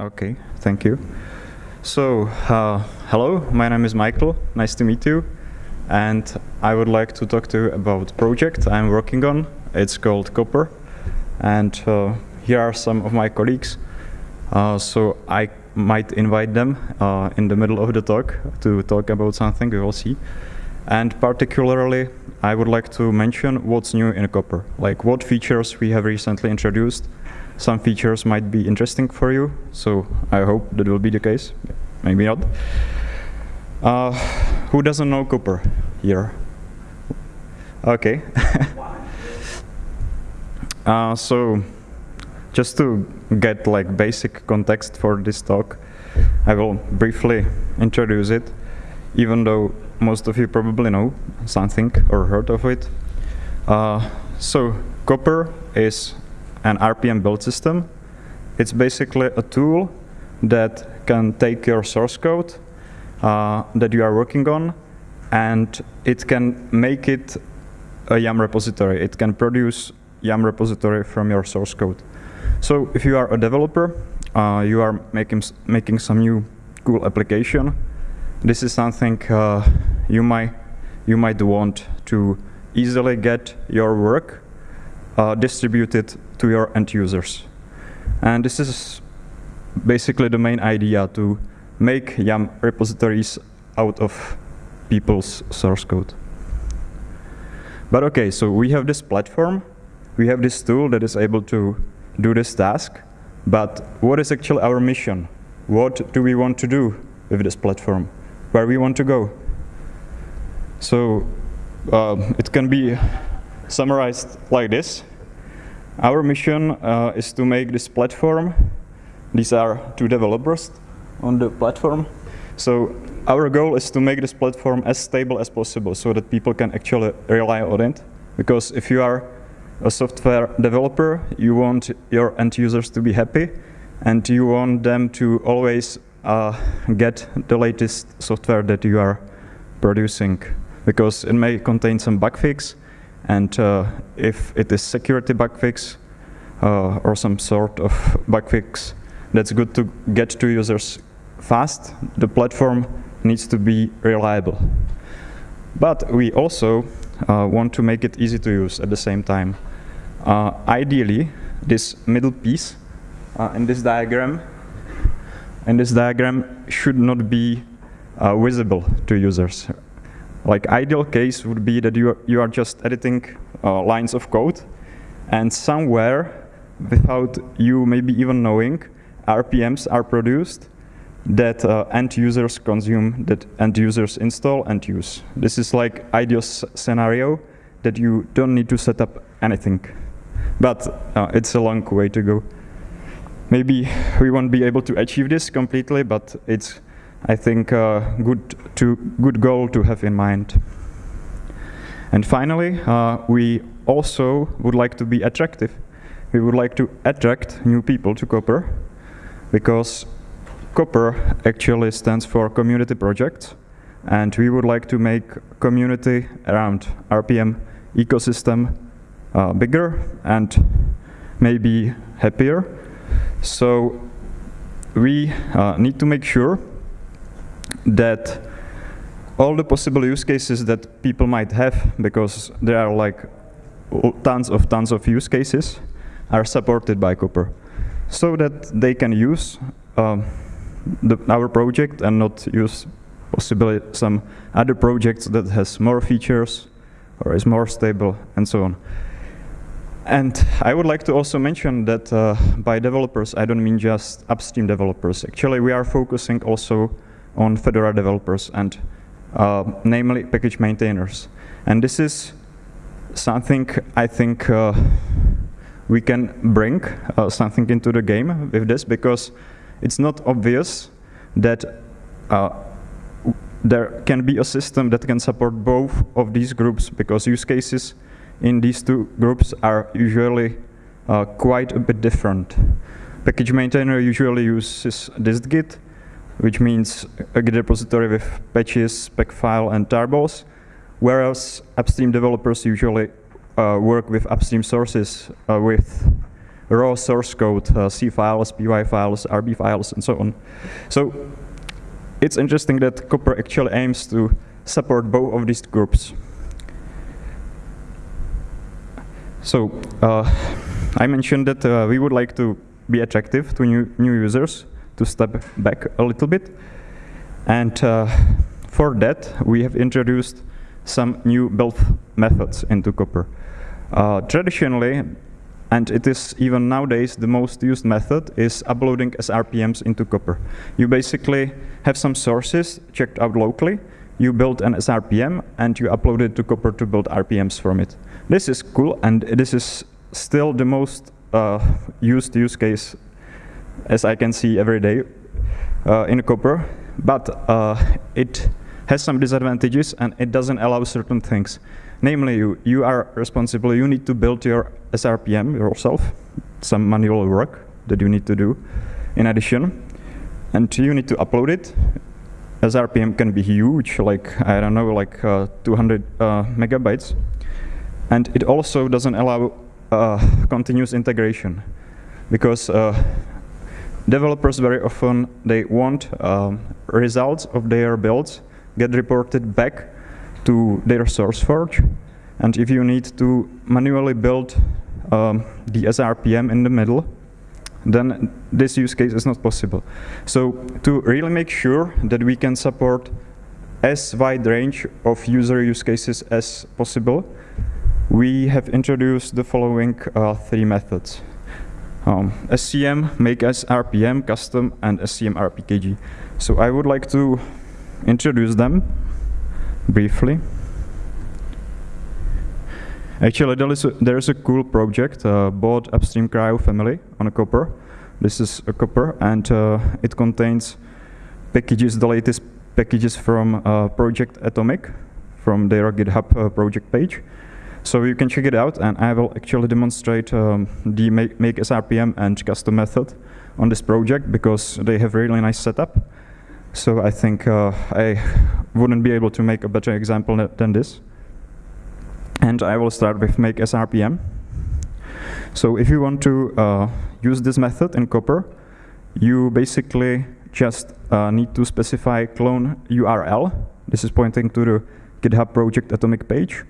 Okay, thank you. So, uh, hello, my name is Michael. Nice to meet you. And I would like to talk to you about project I'm working on. It's called Copr. And uh, here are some of my colleagues. Uh, so I might invite them uh, in the middle of the talk to talk about something, we will see. And particularly, I would like to mention what's new in Copr, like what features we have recently introduced some features might be interesting for you, so I hope that will be the case. Maybe not. Uh, who doesn't know Copr here? Okay. uh, so, just to get like basic context for this talk, I will briefly introduce it, even though most of you probably know something or heard of it. Uh, so, Copr is an RPM build system. It's basically a tool that can take your source code uh, that you are working on and it can make it a YUM repository. It can produce YUM repository from your source code. So if you are a developer, uh, you are making, making some new cool application, this is something uh, you, might, you might want to easily get your work uh, distributed to your end users. And this is basically the main idea to make YUM repositories out of people's source code. But okay, so we have this platform, we have this tool that is able to do this task, but what is actually our mission? What do we want to do with this platform? Where we want to go? So uh, it can be summarized like this. Our mission uh, is to make this platform. These are two developers on the platform. So our goal is to make this platform as stable as possible so that people can actually rely on it. Because if you are a software developer, you want your end users to be happy and you want them to always uh, get the latest software that you are producing because it may contain some bug fix and uh, if it is security bug fix uh, or some sort of bug fix that's good to get to users fast, the platform needs to be reliable. But we also uh, want to make it easy to use at the same time. Uh, ideally, this middle piece uh, in this diagram in this diagram should not be uh, visible to users. Like ideal case would be that you are, you are just editing uh, lines of code and somewhere without you maybe even knowing RPMs are produced that uh, end users consume, that end users install and use. This is like ideal scenario that you don't need to set up anything. But uh, it's a long way to go. Maybe we won't be able to achieve this completely, but it's I think, uh, good, to, good goal to have in mind. And finally, uh, we also would like to be attractive. We would like to attract new people to Copr because Copr actually stands for community project and we would like to make community around RPM ecosystem uh, bigger and maybe happier. So we uh, need to make sure that all the possible use cases that people might have, because there are like tons of tons of use cases, are supported by Copr, so that they can use um, the, our project and not use possibly some other projects that has more features or is more stable and so on. And I would like to also mention that uh, by developers, I don't mean just upstream developers. Actually, we are focusing also on Fedora developers and uh, namely package maintainers. And this is something I think uh, we can bring uh, something into the game with this because it's not obvious that uh, there can be a system that can support both of these groups because use cases in these two groups are usually uh, quite a bit different. Package maintainer usually uses dist-git which means a Git repository with patches, spec file, and tarballs, whereas upstream developers usually uh, work with upstream sources uh, with raw source code, uh, C files, PY files, RB files, and so on. So it's interesting that Copr actually aims to support both of these groups. So uh, I mentioned that uh, we would like to be attractive to new, new users, to step back a little bit. And uh, for that, we have introduced some new build methods into Copr. Uh, traditionally, and it is even nowadays the most used method is uploading SRPMs into Copr. You basically have some sources checked out locally, you build an SRPM, and you upload it to Copr to build RPMs from it. This is cool, and this is still the most uh, used use case as I can see every day uh, in Copr, but uh, it has some disadvantages and it doesn't allow certain things. Namely, you, you are responsible, you need to build your SRPM yourself, some manual work that you need to do in addition, and you need to upload it. SRPM can be huge, like, I don't know, like uh, 200 uh, megabytes. And it also doesn't allow uh, continuous integration because uh, developers very often they want um, results of their builds get reported back to their SourceForge and if you need to manually build um, the SRPM in the middle then this use case is not possible. So to really make sure that we can support as wide range of user use cases as possible, we have introduced the following uh, three methods. Um, SCM, make SRPM, custom, and SCM RPKG. So I would like to introduce them briefly. Actually, there is a, there is a cool project, uh, Baude Upstream CRI-O Family on a Copr. This is a Copr, and uh, it contains packages, the latest packages from uh, Project Atomic, from their GitHub uh, project page. So you can check it out, and I will actually demonstrate um, the make, make SRPM and custom method on this project because they have really nice setup. So I think uh, I wouldn't be able to make a better example than this. And I will start with make SRPM. So if you want to uh, use this method in Copr, you basically just uh, need to specify clone URL. This is pointing to the GitHub project atomic page.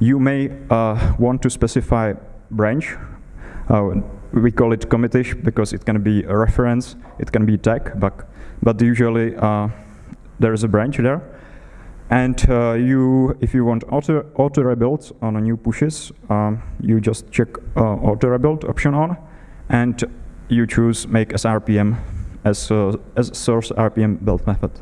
You may uh, want to specify branch. Uh, we call it commitish because it can be a reference, it can be tag, but, but usually uh, there is a branch there. And uh, you, if you want auto, auto rebuild on a new pushes, um, you just check uh, auto rebuild option on, and you choose make SRPM as, uh, as source RPM build method.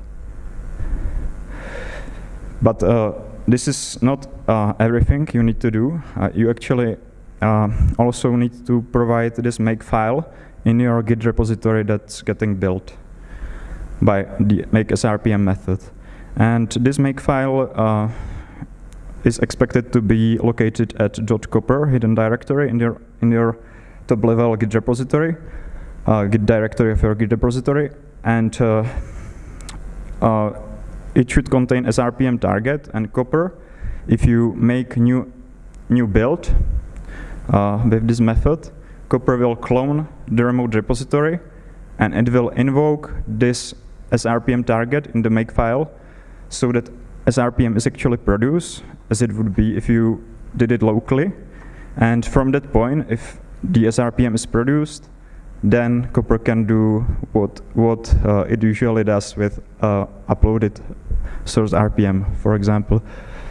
But uh, this is not uh, everything you need to do. Uh, you actually uh, also need to provide this make file in your Git repository that's getting built by the make SRPM method. And this make file uh, is expected to be located at .copr hidden directory in your in your top level Git repository, uh, Git directory of your Git repository, and uh, it should contain SRPM target and Copr. If you make new new build uh, with this method, Copr will clone the remote repository and it will invoke this SRPM target in the make file so that SRPM is actually produced as it would be if you did it locally. And from that point, if the SRPM is produced, then Copr can do what what uh, it usually does with uh, uploaded source RPM, for example.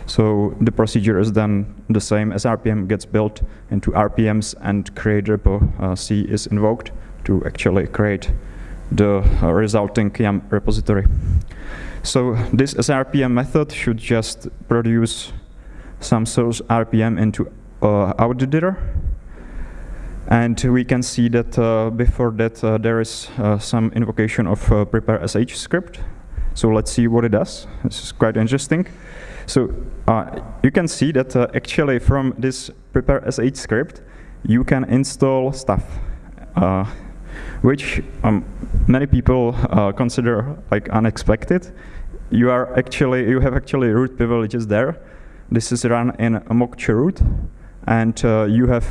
So the procedure is then the same as RPM gets built into RPMs and create repo uh, C is invoked to actually create the uh, resulting YUM repository. So this SRPM method should just produce some source RPM into uh, outdir and we can see that uh, before that uh, there is uh, some invocation of uh, prepare sh script. So let's see what it does. This is quite interesting. So uh, you can see that uh, actually from this prepare sh script, you can install stuff, which um, many people consider like unexpected. You are actually you have actually root privileges there. This is run in a mock root, and you have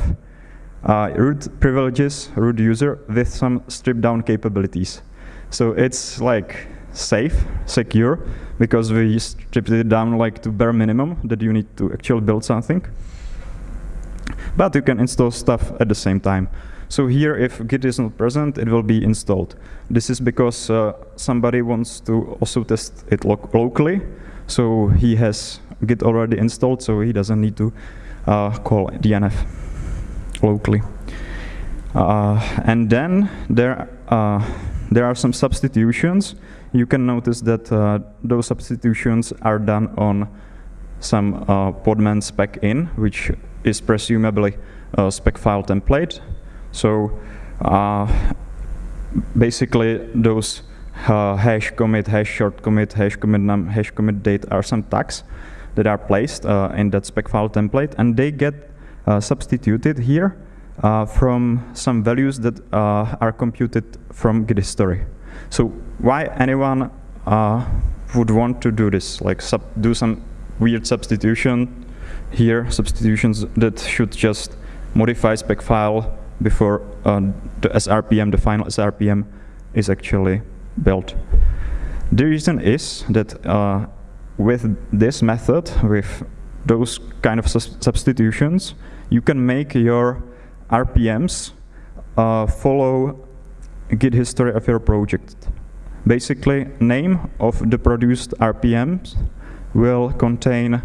uh, root privileges, root user with some stripped down capabilities. So it's like safe, secure, because we stripped it down like to bare minimum that you need to actually build something. But you can install stuff at the same time. So here, if Git is not present, it will be installed. This is because uh, somebody wants to also test it lo locally. So he has Git already installed, so he doesn't need to uh, call DNF locally. Uh, and then there, uh, there are some substitutions. You can notice that uh, those substitutions are done on some podman spec in, which is presumably a spec file template. So basically those uh, hash commit, hash short commit, hash commit num, hash commit date are some tags that are placed uh, in that spec file template and they get substituted here uh, from some values that uh, are computed from Git history. So why anyone would want to do this, like do some weird substitution here, substitutions that should just modify spec file before uh, the SRPM, the final SRPM, is actually built. The reason is that uh, with this method, with those kind of substitutions, you can make your RPMs uh, follow Git history of your project. Basically, name of the produced RPMs will contain,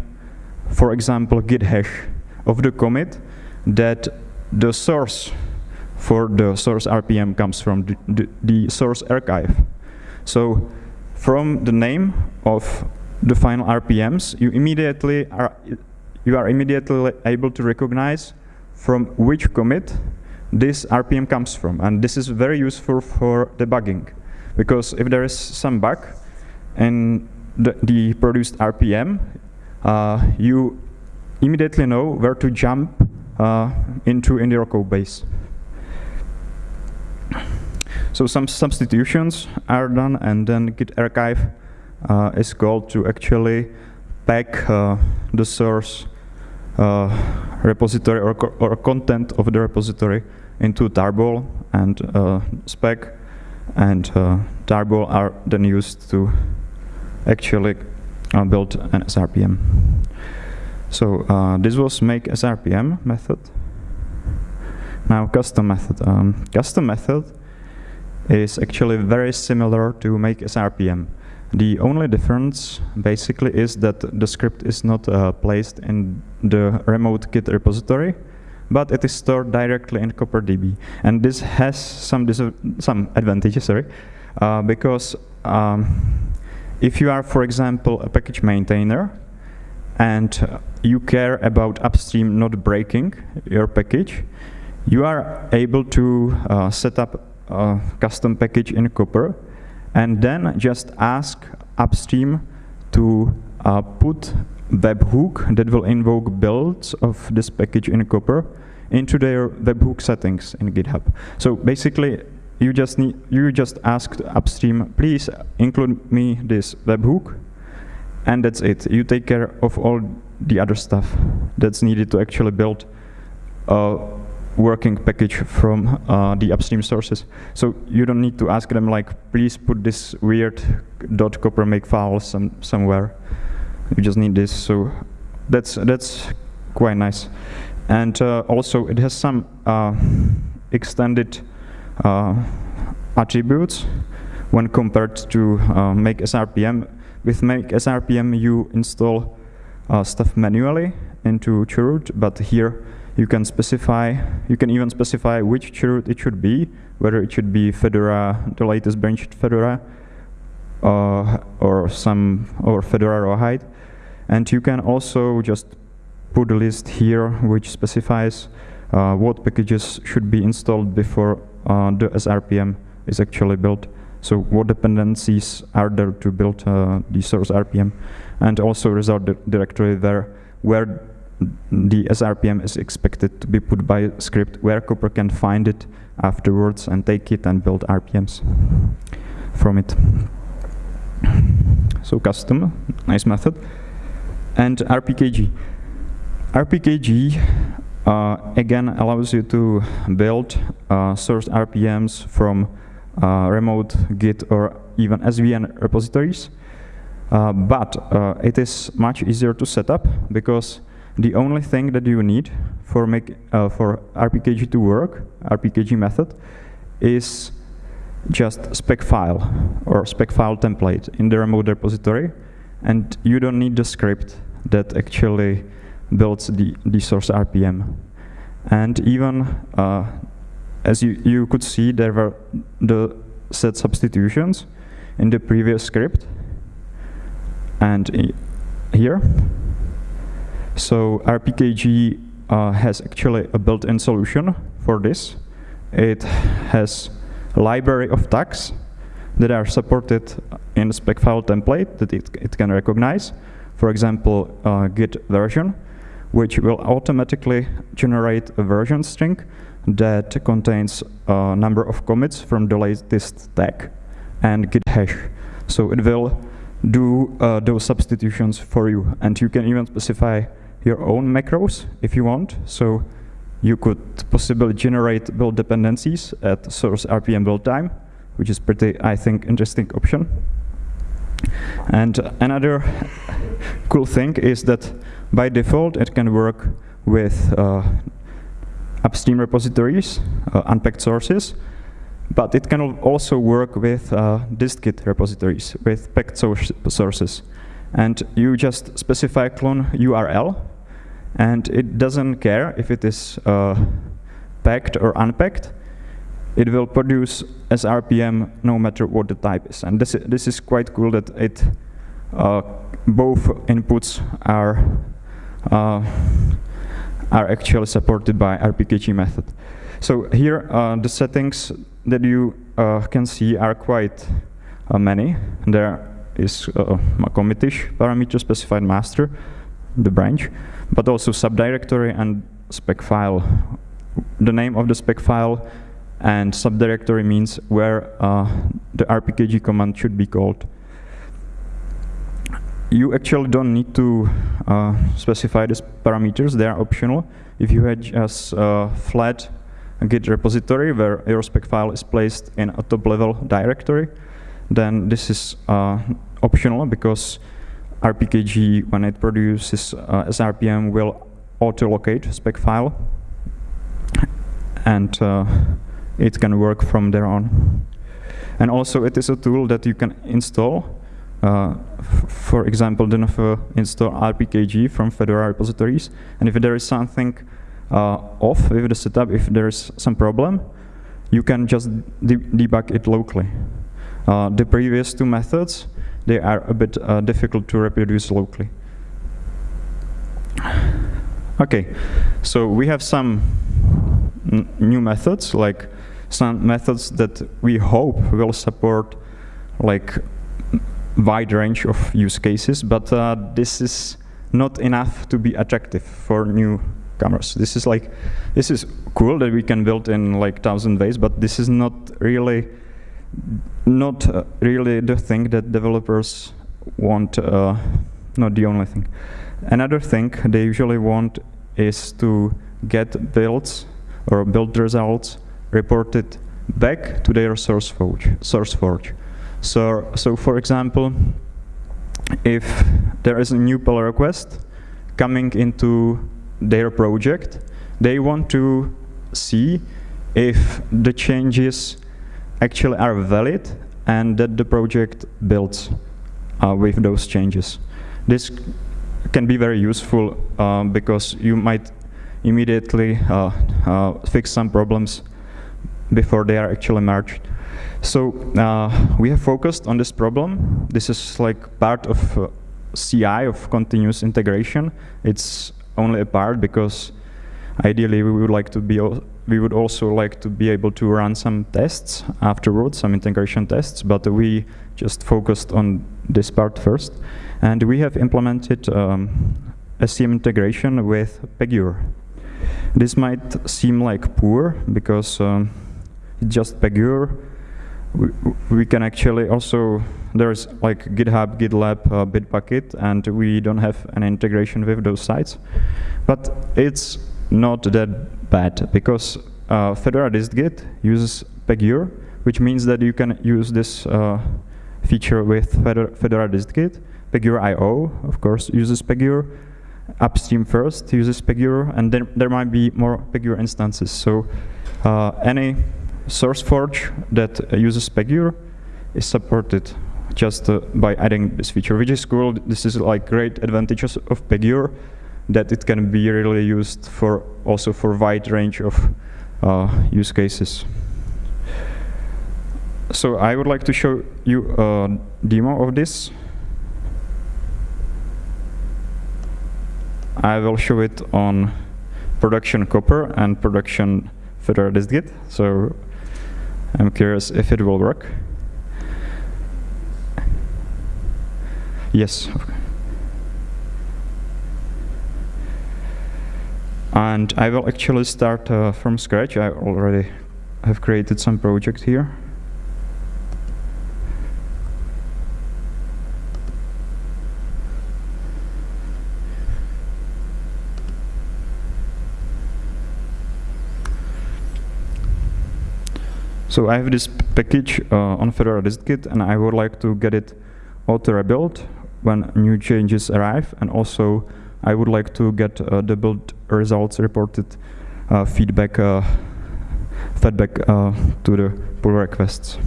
for example, git hash of the commit that the source for the source RPM comes from the, the, the source archive. So from the name of the final RPMs, you immediately are you are immediately able to recognize from which commit this RPM comes from. And this is very useful for debugging. Because if there is some bug in the, the produced RPM, uh, you immediately know where to jump uh, into in your code base. So some substitutions are done and then git archive uh, is called to actually pack uh, the source uh, repository or, co or content of the repository into tarball and uh, spec and uh, tarball are then used to actually build an SRPM. So this was make SRPM method. Now custom method. Um, custom method is actually very similar to make SRPM. The only difference basically is that the script is not uh, placed in the remote Git repository, but it is stored directly in CopperDB. And this has some some advantages, sorry, uh, because um, if you are, for example, a package maintainer, and you care about upstream not breaking your package, you are able to uh, set up a custom package in Copr and then just ask upstream to uh, put webhook that will invoke builds of this package in Copr into their webhook settings in GitHub. So basically, you just need you just ask upstream, please include me this webhook, and that's it. You take care of all the other stuff that's needed to actually build a working package from uh, the upstream sources. So you don't need to ask them like, please put this weird .copr make file some, somewhere. You just need this. So that's that's quite nice. And uh, also it has some uh, extended uh, attributes when compared to uh, make SRPM. With make SRPM you install uh, stuff manually into chroot, but here you can specify, you can even specify which chroot it should be, whether it should be Fedora, the latest branched Fedora, uh, or some, or Fedora Rawhide. And you can also just put a list here which specifies uh, what packages should be installed before uh, the SRPM is actually built. So what dependencies are there to build uh, the source RPM, and also result directory there where the SRPM is expected to be put by script where Copr can find it afterwards and take it and build RPMs from it. So custom, nice method. And RPKG. RPKG uh, again allows you to build uh, source RPMs from uh, remote Git or even SVN repositories. Uh, but uh, it is much easier to set up because the only thing that you need for make uh, for RPKG to work, RPKG method, is just spec file or spec file template in the remote repository, and you don't need the script that actually builds the, the source RPM. And even, uh, as you, you could see, there were the set substitutions in the previous script and here. So RPKG uh, has actually a built-in solution for this. It has a library of tags that are supported in the spec file template that it, it can recognize. For example, uh, git version, which will automatically generate a version string that contains a number of commits from the latest tag and git hash. So it will do uh, those substitutions for you. And you can even specify your own macros if you want. So you could possibly generate build dependencies at source RPM build time, which is pretty, I think, interesting option. And another cool thing is that by default, it can work with uh, upstream repositories, uh, unpacked sources, but it can also work with uh, dist-git repositories, with packed sources. And you just specify clone URL, and it doesn't care if it is uh, packed or unpacked. It will produce as RPM no matter what the type is. And this, this is quite cool that it uh, both inputs are uh, are actually supported by RPKG method. So here uh, the settings that you uh, can see are quite uh, many. There is a commitish parameter specified master, the branch, but also subdirectory and spec file. The name of the spec file and subdirectory means where uh, the RPKG command should be called you actually don't need to uh, specify these parameters, they are optional. If you had just a flat Git repository where your spec file is placed in a top level directory, then this is uh, optional because RPKG, when it produces uh, SRPM, will auto-locate spec file and uh, it can work from there on. And also it is a tool that you can install uh, for example, if uh, install RPKG from Fedora repositories, and if there is something uh, off with the setup, if there is some problem, you can just de debug it locally. Uh, the previous two methods, they are a bit uh, difficult to reproduce locally. Okay, so we have some new methods, like some methods that we hope will support like wide range of use cases, but uh, this is not enough to be attractive for new cameras. This is like, this is cool that we can build in like thousand ways, but this is not really, not uh, really the thing that developers want, uh, not the only thing. Another thing they usually want is to get builds or build results reported back to their source forge. Source forge. So, so for example, if there is a new pull request coming into their project, they want to see if the changes actually are valid and that the project builds uh, with those changes. This can be very useful uh, because you might immediately uh, uh fix some problems before they are actually merged. So uh, we have focused on this problem. This is like part of uh, CI, of continuous integration. It's only a part because ideally we would like to be, we would also like to be able to run some tests afterwards, some integration tests, but we just focused on this part first. And we have implemented um, SCM integration with Pagure. This might seem like poor because um, just Pagure we, we can actually also, there's like GitHub, GitLab, uh, Bitbucket, and we don't have an integration with those sites. But it's not that bad because uh, Fedora uses Pagure, which means that you can use this uh, feature with Fedora, Fedora distgit. Pagure IO, of course, uses Pagure. Upstream first uses Pagure, and then there might be more Pagure instances. So uh, any SourceForge that uses Pagure is supported just uh, by adding this feature, which is cool. This is like great advantages of Pagure that it can be really used for also for wide range of uh, use cases. So I would like to show you a demo of this. I will show it on production Copr and production Fedora distgit. So I'm curious if it will work. Yes. And I will actually start uh, from scratch. I already have created some project here. So I have this package uh, on Fedora distgit, and I would like to get it auto-rebuilt when new changes arrive, and also I would like to get uh, the build results reported uh, feedback uh, feedback to the pull requests.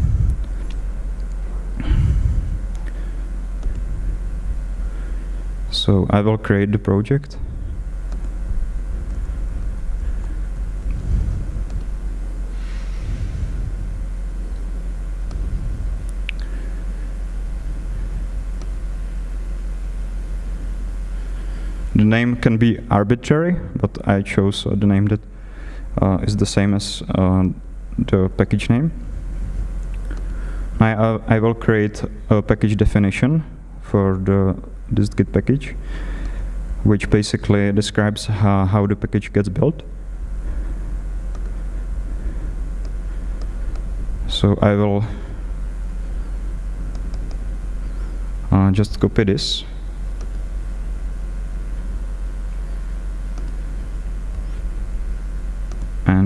So I will create the project. The name can be arbitrary, but I chose uh, the name that uh, is the same as uh, the package name. I, uh, I will create a package definition for the distgit package, which basically describes how, how the package gets built. So I will uh, just copy this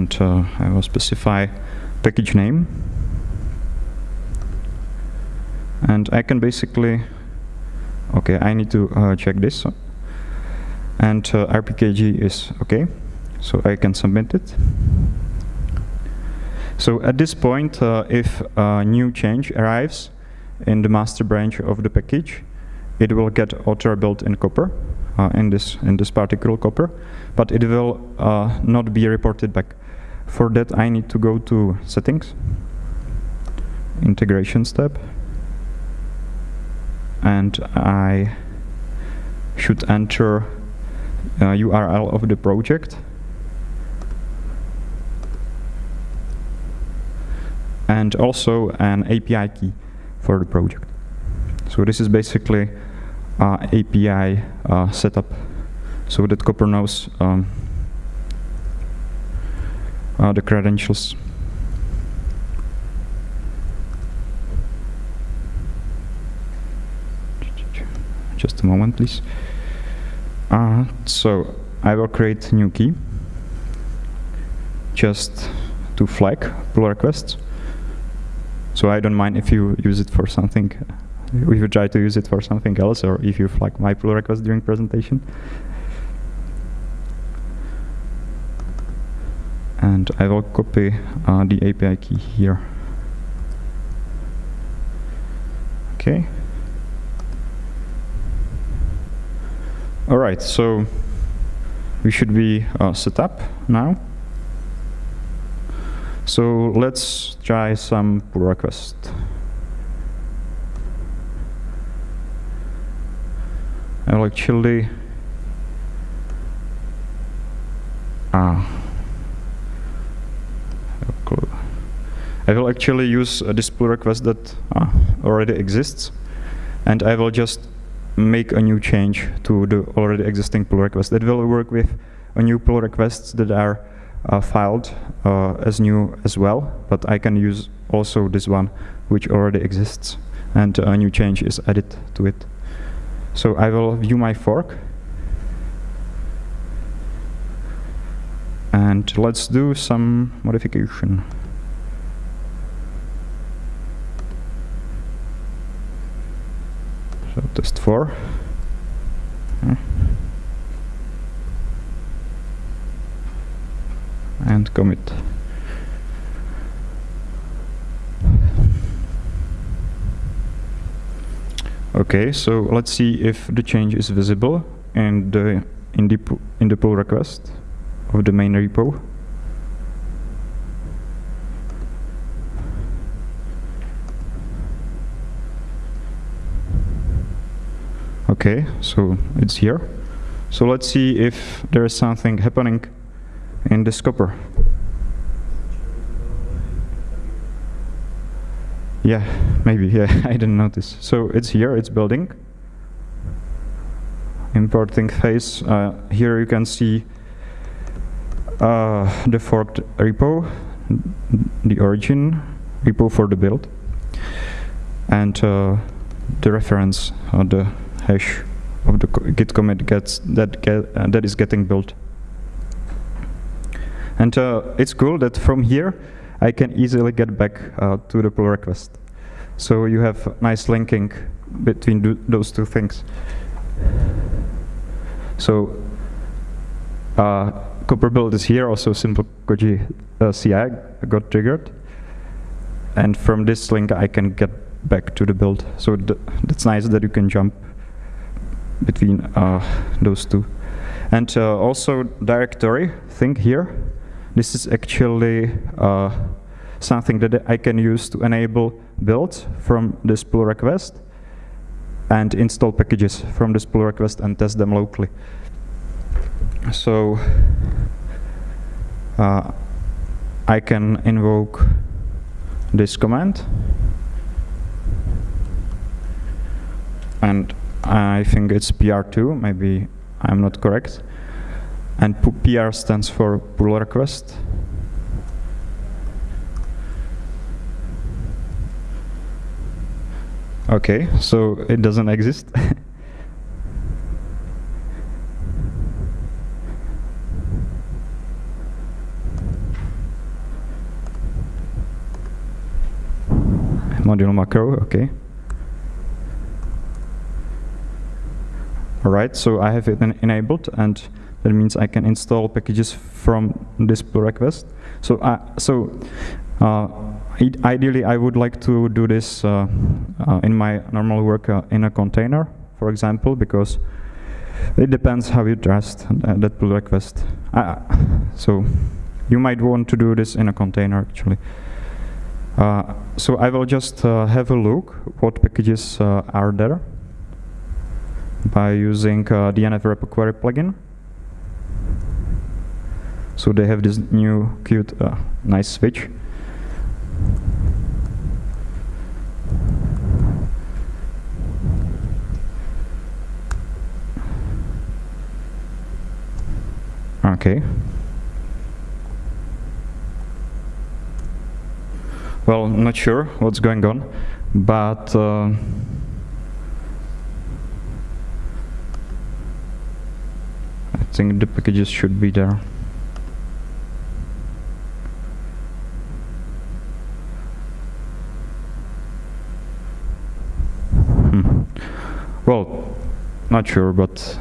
and uh, I will specify package name. And I can basically okay I need to uh, check this. And uh, rpkg is okay so I can submit it. So at this point uh, if a new change arrives in the master branch of the package it will get auto built in Copr uh, in this in this particular Copr but it will uh, not be reported back. For that, I need to go to Settings, integration tab, and I should enter uh, URL of the project. and also an API key for the project. So this is basically uh, API uh, setup so that Copr knows um, uh, the credentials. Just a moment, please. Uh, so I will create a new key just to flag pull requests. So I don't mind if you use it for something if you try to use it for something else or if you flag my pull request during presentation. And I will copy uh, the API key here. Okay. All right, so we should be uh, set up now. So let's try some pull request. I will actually ah I will actually use this pull request that uh, already exists and I will just make a new change to the already existing pull request that will work with a new pull requests that are uh, filed uh, as new as well but I can use also this one which already exists and a new change is added to it. So I will view my fork. And let's do some modification. Test 4. Hmm. And commit. Okay, so let's see if the change is visible in the in the in the pull request of the main repo. Okay, so it's here. So let's see if there is something happening in the scopper. Yeah, maybe, yeah, I didn't notice. So it's here, it's building. Importing phase. Uh, here you can see uh, the forked repo, the origin repo for the build, and uh, the reference or the hash of the git commit gets that get uh, that is getting built. And uh, it's cool that from here I can easily get back uh, to the pull request. So you have nice linking between those two things. So uh, Copr build is here, also simple Koji uh, CI got triggered. And from this link I can get back to the build. So th that's nice that you can jump between uh, those two. And uh, also directory thing here. This is actually uh, something that I can use to enable builds from this pull request and install packages from this pull request and test them locally. So uh, I can invoke this command and I think it's PR2, maybe I'm not correct. And PR stands for pull request. Okay, so it doesn't exist. Module macro, okay. Alright, so I have it enabled and that means I can install packages from this pull request. So, uh, so uh, ideally I would like to do this uh, uh in my normal work uh, in a container, for example, because it depends how you trust that pull request. Uh, so you might want to do this in a container actually. so I will just have a look what packages are there by using uh, DNF repo query plugin. So they have this new cute, uh, nice switch. Okay. Well, not sure what's going on, but uh, think the packages should be there. Hmm. Well, not sure, but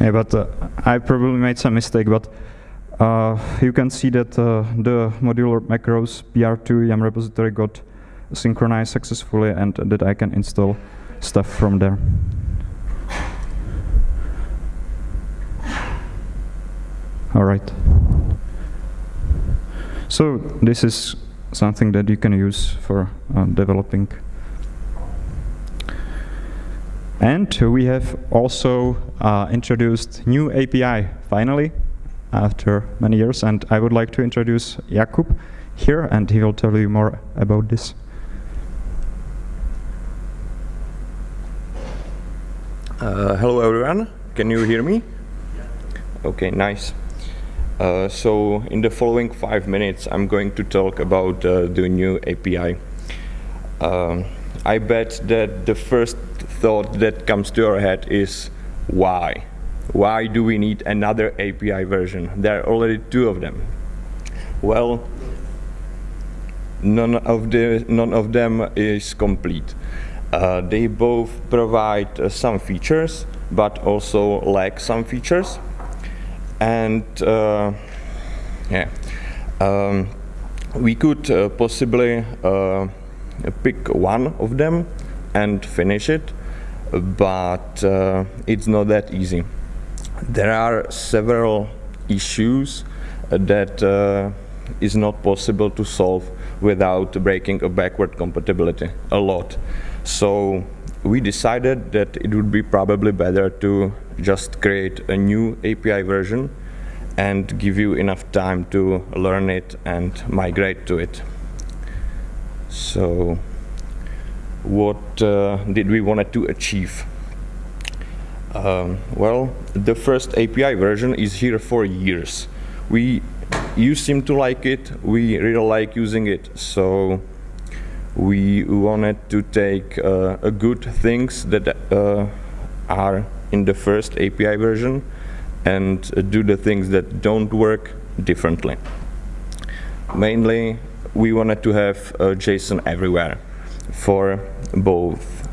Yeah, but uh, I probably made some mistake, but uh, you can see that uh, the modular macros PR2 YUM repository got synchronized successfully and that I can install stuff from there. All right. So this is something that you can use for uh, developing and we have also uh, introduced new API, finally, after many years. And I would like to introduce Jakub here, and he will tell you more about this. Uh, hello, everyone. can you hear me? Okay, nice. Uh, so in the following five minutes, I'm going to talk about uh, the new API. Um, I bet that the first thought that comes to our head is why? Why do we need another API version? There are already two of them. Well, none of, the, none of them is complete. Uh, they both provide uh, some features, but also lack some features and uh, yeah, um, we could uh, possibly uh, pick one of them and finish it, but uh, it's not that easy. There are several issues that uh, is not possible to solve without breaking a backward compatibility a lot. So we decided that it would be probably better to just create a new API version and give you enough time to learn it and migrate to it. So what uh, did we want to achieve? Um, well, the first API version is here for years. We, you seem to like it, we really like using it, so we wanted to take uh, good things that uh, are in the first API version and do the things that don't work differently. Mainly, we wanted to have uh, JSON everywhere for both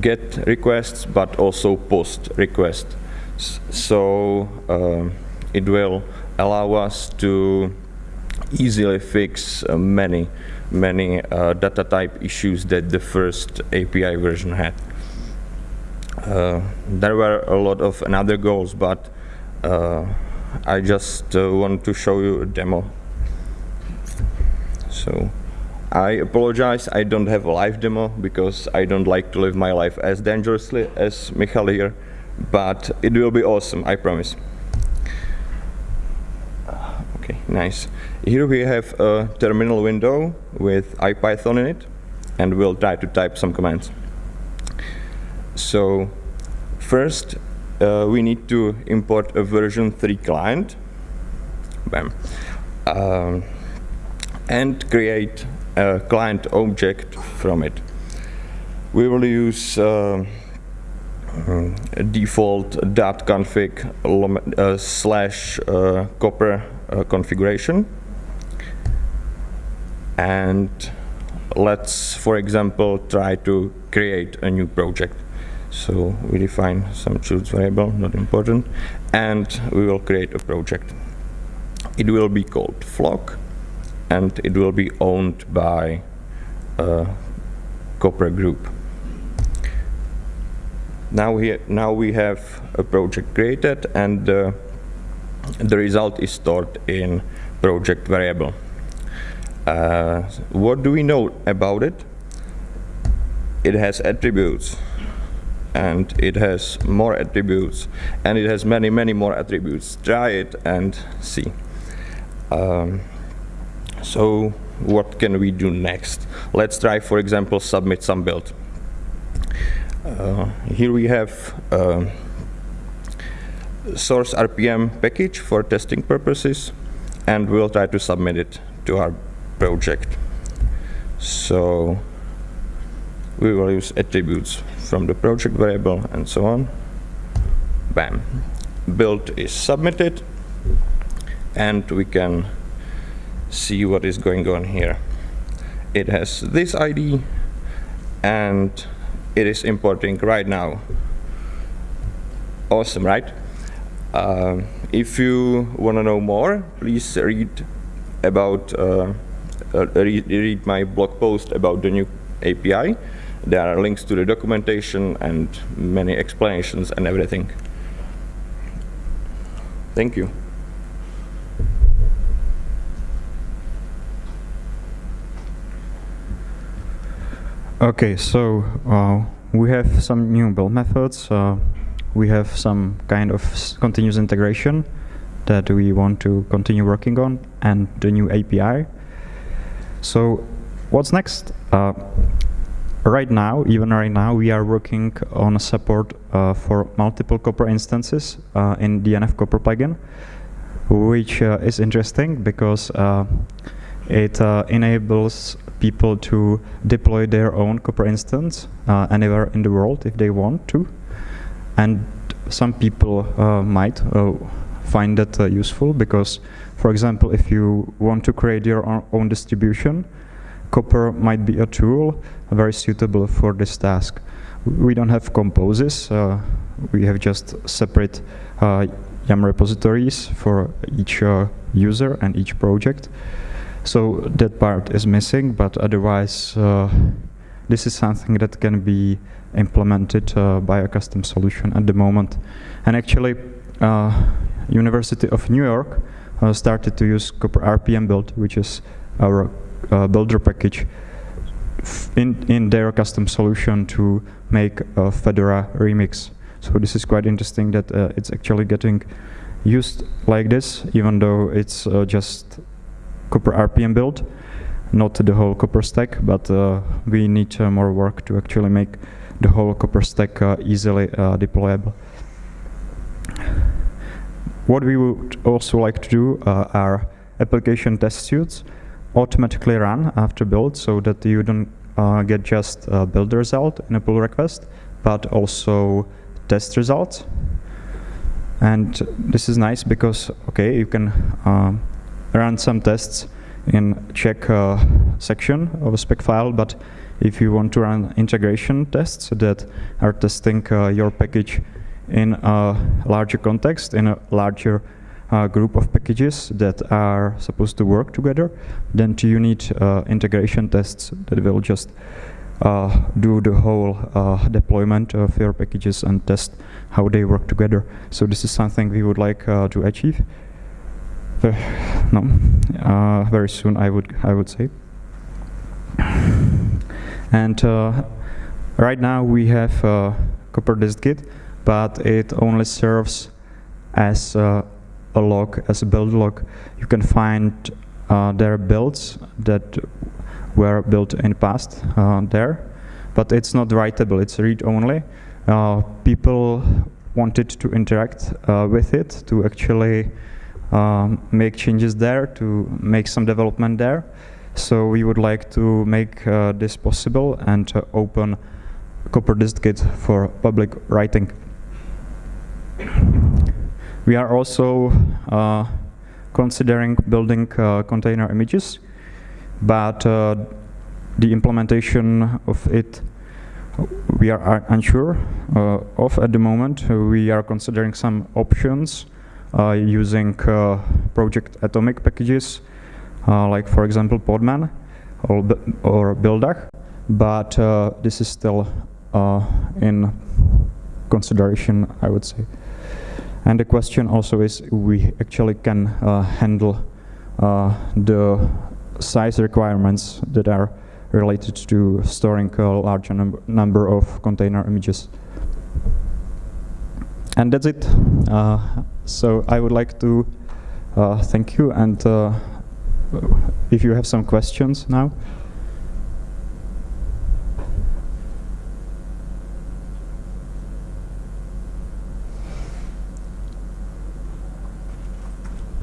get requests but also post requests. So uh, it will allow us to easily fix uh, many, many uh, data type issues that the first API version had. Uh, there were a lot of another goals, but uh, I just uh, want to show you a demo. So I apologize, I don't have a live demo because I don't like to live my life as dangerously as Michal here, but it will be awesome, I promise. Okay, nice. Here we have a terminal window with IPython in it, and we'll try to type some commands. So first, uh, we need to import a version 3 client. Bam. Um, and create a client object from it. We will use uh, default .config uh, slash uh, copr uh, configuration. And let's, for example, try to create a new project. So we define some choose variable, not important, and we will create a project. It will be called flock, and it will be owned by a corporate group. Now we now we have a project created, and uh, the result is stored in project variable. Uh, what do we know about it? It has attributes and it has more attributes and it has many many more attributes try it and see um, so what can we do next let's try for example submit some build uh, here we have uh, source RPM package for testing purposes and we'll try to submit it to our project so we will use attributes from the project variable and so on. Bam. Build is submitted and we can see what is going on here. It has this ID and it is importing right now. Awesome, right? Uh, if you want to know more, please read about uh, uh, read, read my blog post about the new API. There are links to the documentation and many explanations and everything. Thank you. Okay, so uh, we have some new build methods. Uh, we have some kind of continuous integration that we want to continue working on and the new API. So what's next? Uh, right now, even right now, we are working on support uh, for multiple Copr instances uh, in DNF Copr plugin, which uh, is interesting because it uh, enables people to deploy their own Copr instance uh, anywhere in the world if they want to. And some people might find that useful because, for example, if you want to create your own distribution, Copr might be a tool very suitable for this task. We don't have composes. Uh, we have just separate uh, YUM repositories for each uh, user and each project. So that part is missing, but otherwise uh, this is something that can be implemented uh, by a custom solution at the moment. And actually, uh, University of New York started to use Copr RPM build, which is our uh, builder package in, in their custom solution to make a Fedora remix. So this is quite interesting that uh, it's actually getting used like this, even though it's uh, just Copr RPM build, not the whole Copr stack, but uh, we need uh, more work to actually make the whole Copr stack uh, easily deployable. What we would also like to do are application test suites automatically run after build so that you don't uh, get just a build result in a pull request, but also test results. And this is nice because, okay, you can uh, run some tests in check uh, section of a spec file, but if you want to run integration tests that are testing uh, your package in a larger context, in a larger uh, group of packages that are supposed to work together, then you need uh, integration tests that will just uh, do the whole uh, deployment of your packages and test how they work together. So this is something we would like to achieve. no, uh, very soon I would I would say. And right now we have uh, Copr dist-git, but it only serves as a log as a build log, you can find uh, their builds that were built in the past uh, there, but it's not writable, it's read-only. Uh, people wanted to interact uh, with it, to actually um, make changes there, to make some development there. So we would like to make uh, this possible and open Copr dist-git for public writing. We are also uh, considering building uh, container images, but uh, the implementation of it we are unsure uh, of at the moment. We are considering some options uh, using uh, project atomic packages, like for example Podman or, or Buildah, but this is still in consideration, I would say. And the question also is we actually can uh, handle uh, the size requirements that are related to storing a large num number of container images. And that's it. Uh, so I would like to uh, thank you and uh, if you have some questions now.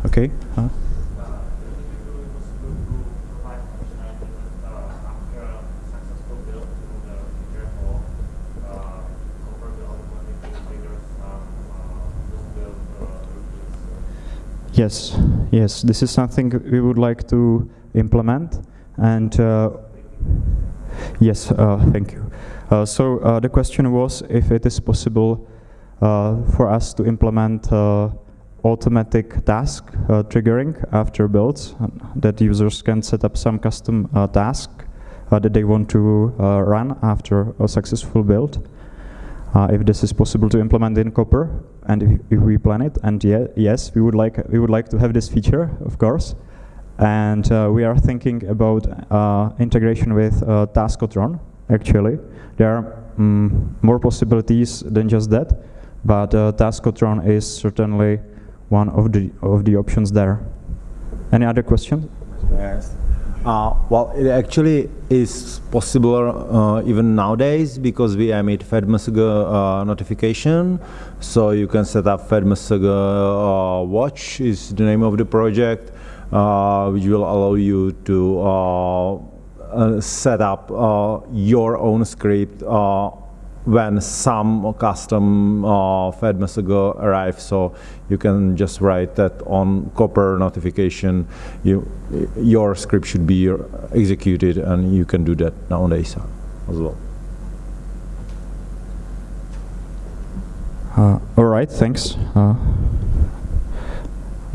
Okay. Yes, yes, this is something we would like to implement and uh, yes, uh, thank you. Uh, so uh, the question was if it is possible uh, for us to implement uh, automatic task triggering after builds that users can set up some custom task that they want to run after a successful build. If this is possible to implement in Copr, and if, if we plan it, and yes, we would like we would like to have this feature, of course. And uh, we are thinking about integration with Taskotron. Actually, there are um, more possibilities than just that, but Taskotron is certainly one of the of the options there. Any other questions? Yes. Uh, well, it actually is possible uh, even nowadays because we emit FedMSG uh, notification. So you can set up FedMSG uh, Watch is the name of the project, uh, which will allow you to uh, set up your own script when some custom uh, FedMSG arrives, so you can just write that on Copr notification. You, your script should be executed, and you can do that nowadays as well. Uh, all right, thanks. Uh,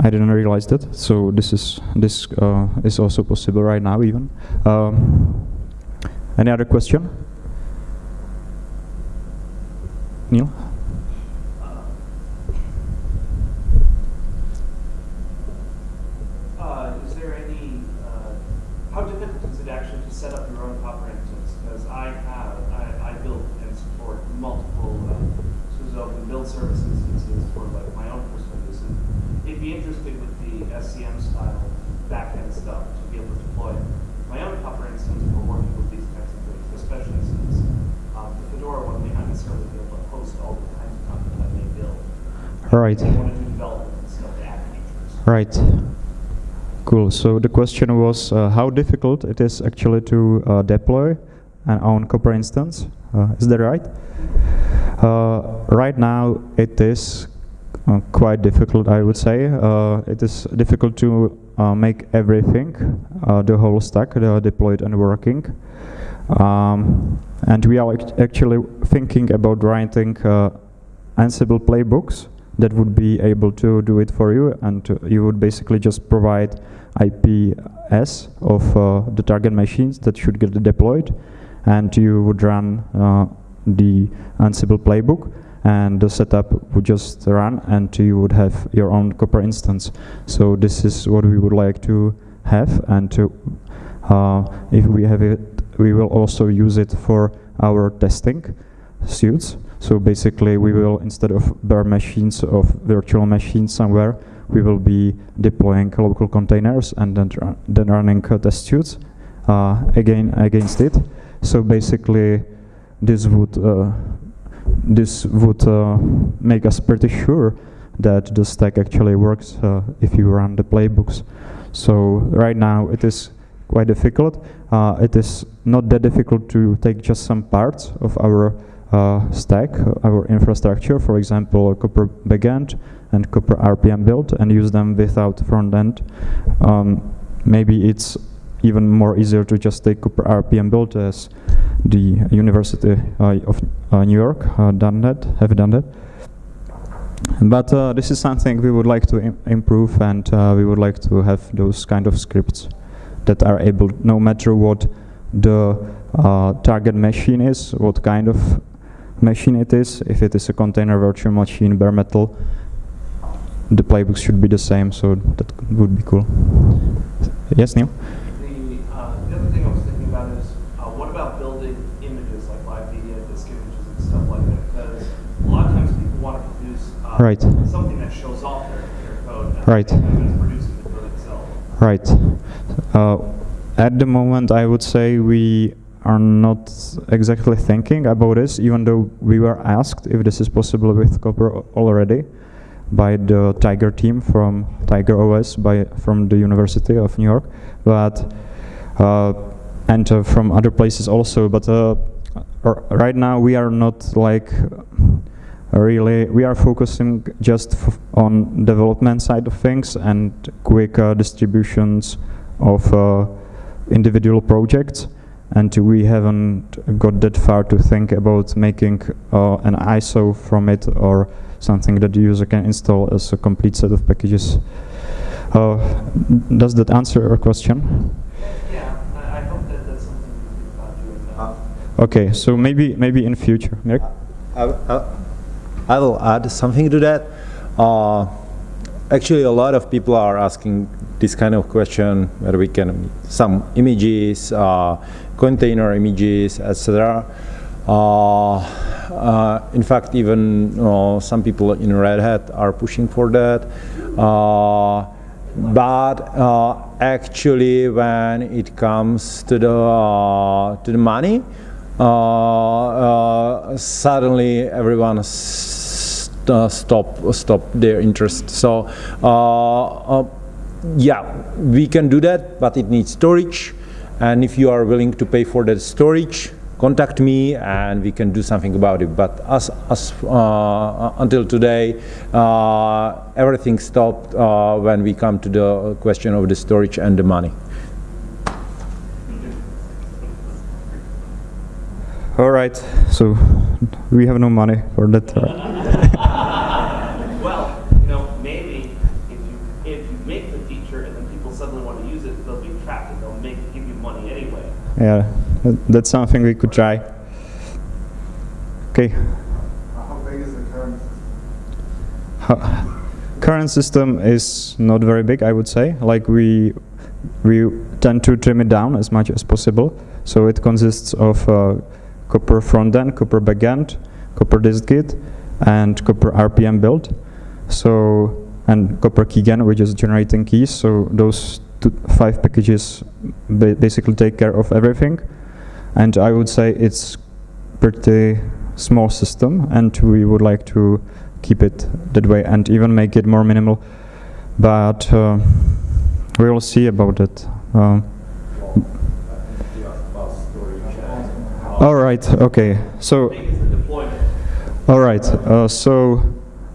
I didn't realize that. So this is this uh, is also possible right now, even. Um, any other question? Neil? Uh, is there any, uh, how difficult is it actually to set up your own Copr instance? Because I have, I, I build and support multiple uh, SUSE and build service instances for like my own personal use. And it'd be interesting with the SCM style backend stuff to be able to deploy my own Copr instance for working with these kinds of things, especially since um, the Fedora one may not necessarily be able to host all the kinds of content that may build. Right. I want to do development and stuff to add features. Right. Cool. So the question was uh, how difficult it is actually to uh, deploy an own Copr instance. Uh, is that right? Uh, right now it is uh, quite difficult, I would say. Uh, it is difficult to make everything, the whole stack, deployed and working. Um, and we are actually thinking about writing Ansible playbooks that would be able to do it for you and you would basically just provide IPS of uh, the target machines that should get deployed and you would run uh, the Ansible playbook and the setup would just run and you would have your own Copr instance. So this is what we would like to have and to, uh, if we have it, we will also use it for our testing suits. So basically we will, instead of bare machines of virtual machines somewhere, we will be deploying local containers and then, then running test suits uh, again against it. So basically this would uh, this would uh, make us pretty sure that the stack actually works if you run the playbooks. So right now it is quite difficult. Uh, it is not that difficult to take just some parts of our uh, stack, our infrastructure, for example, Copr backend and Copr RPM build, and use them without front end. Um, maybe it's even more easier to just take Copr RPM build as the University uh, of uh, New York uh, done that, have done that. But uh, this is something we would like to Im improve, and uh, we would like to have those kind of scripts that are able, no matter what the uh, target machine is, what kind of machine it is, if it is a container virtual machine, bare metal, the playbooks should be the same, so that would be cool. Yes, Neil? The, uh, the other thing I was thinking about is, uh, what about building images like live media, disk images and stuff like that? Because a lot of times people want to produce uh, right. something that shows off their, their code. Right. producing the code itself. Right. Uh, at the moment, I would say we are not exactly thinking about this, even though we were asked if this is possible with Copr already by the Tiger team from Tiger OS by from the University of New York, but uh, and uh, from other places also. But uh, right now we are not like really we are focusing just on development side of things and quick uh, distributions of uh, individual projects and we haven't got that far to think about making uh, an ISO from it or something that the user can install as a complete set of packages. Uh, does that answer your question? Yeah, I, I hope that that's something you think about doing. Uh, okay, so maybe maybe in future. Nick? I, I, I will add something to that. Uh, actually, a lot of people are asking this kind of question where we can some images, uh, container images, etc. Uh, uh, in fact, even some people in Red Hat are pushing for that. Uh, but uh, actually when it comes to the uh, to the money uh, suddenly everyone st stop stop their interest so yeah we can do that but it needs storage and if you are willing to pay for that storage contact me and we can do something about it. But as, as uh, until today, uh, everything stopped uh, when we come to the question of the storage and the money. All right, so we have no money for that. well, you know, maybe if you if you make the feature and then people suddenly want to use it, they'll be trapped and they'll make give you money anyway. Yeah that's something we could try. Okay. How big is the current system? current system is not very big, I would say. Like we we tend to trim it down as much as possible. So it consists of uh, Copr frontend, Copr backend, disk distgit, and Copr RPM build. So and Copr keygen, which is generating keys. So those two, five packages ba basically take care of everything and I would say it's pretty small system and we would like to keep it that way and even make it more minimal. But uh, we will see about it. Um, all right okay so all right uh, so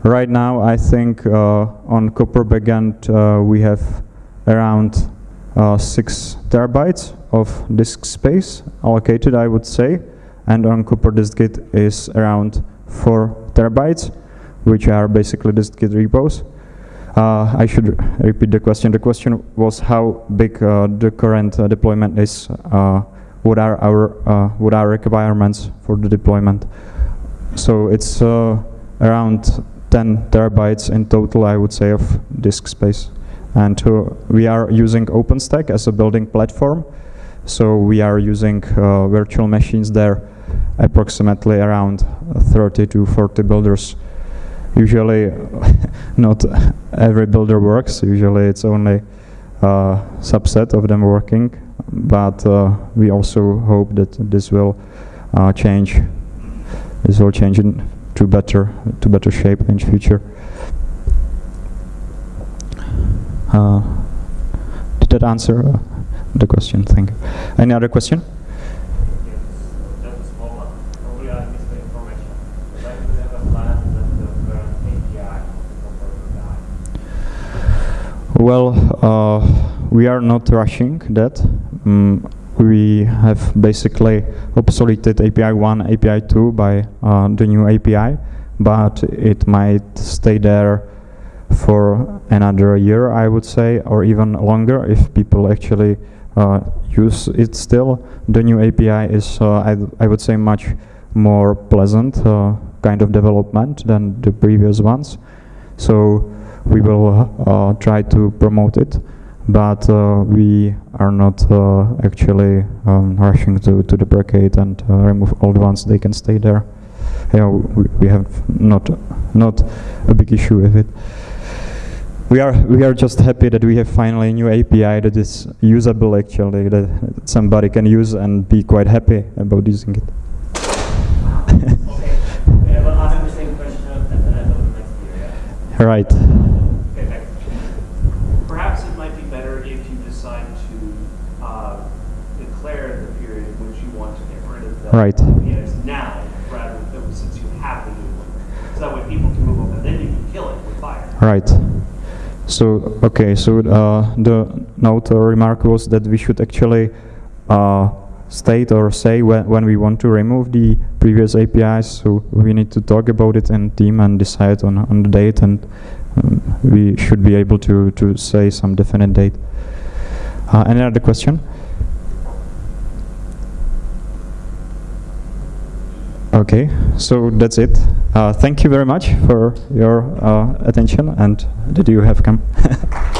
right now I think uh, on Copr backend uh, we have around uh, six terabytes of disk space allocated, I would say, and on Copr distgit is around 4 terabytes, which are basically distgit repos. Uh, I should repeat the question. The question was how big uh, the current uh, deployment is. Uh, what are our uh, what are requirements for the deployment? So it's around 10 terabytes in total, I would say, of disk space. And we are using OpenStack as a building platform. So we are using uh, virtual machines there, approximately around 30 to 40 builders. Usually, not every builder works. Usually, it's only a subset of them working. But uh, we also hope that this will uh, change. This will change to better to better shape in future. Uh, did that answer? Uh, the question. Thank you. Any other question? Well, uh, we are not rushing that. Um, we have basically obsoleted API 1, API 2 by uh, the new API, but it might stay there for another year, I would say, or even longer if people actually uh, use it still. The new API is, uh, I, I would say, much more pleasant uh, kind of development than the previous ones. So we will try to promote it but uh, we are not uh, actually um, rushing to, to deprecate and uh, remove old ones. They can stay there. Yeah, we, we have not not a big issue with it we are we are just happy that we have finally a new API that is usable actually that somebody can use and be quite happy about using it. okay. Yeah, well, ask the same question at the end of the next year. Yeah? Right. Okay, Perhaps it might be better if you decide to uh, declare the period in which you want to get rid of the right. APIs now, rather than since you have the new one. So that way people can move over, and then you can kill it with fire. Right. So, okay, so uh, the note or remark was that we should actually uh, state or say when, when we want to remove the previous APIs, so we need to talk about it in team and decide on, on the date and um, we should be able to, to say some definite date. Uh, any other question? Okay, so that's it. Uh, thank you very much for your uh, attention and that you have come.